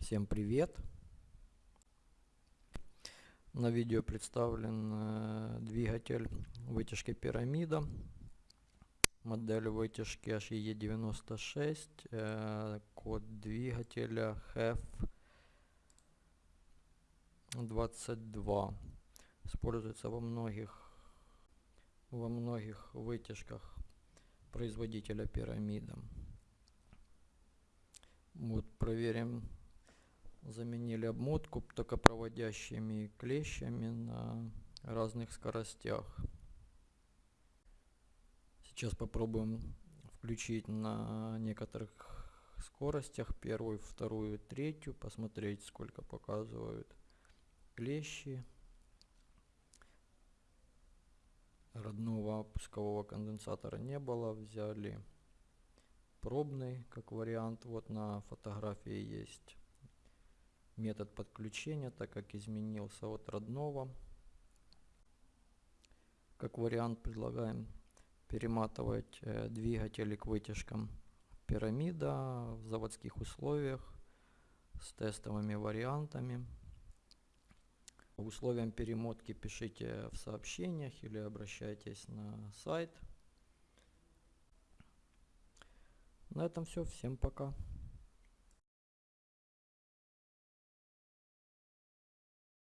Всем привет! На видео представлен э, двигатель вытяжки пирамида. Модель вытяжки HE96. Э, код двигателя HEF22. Используется во многих, во многих вытяжках производителя пирамида. Вот проверим заменили обмотку токопроводящими клещами на разных скоростях. Сейчас попробуем включить на некоторых скоростях, первую, вторую, третью, посмотреть сколько показывают клещи. Родного пускового конденсатора не было, взяли пробный как вариант, вот на фотографии есть метод подключения, так как изменился от родного. Как вариант предлагаем перематывать э, двигатели к вытяжкам пирамида в заводских условиях с тестовыми вариантами. Условиям перемотки пишите в сообщениях или обращайтесь на сайт. На этом все. Всем пока.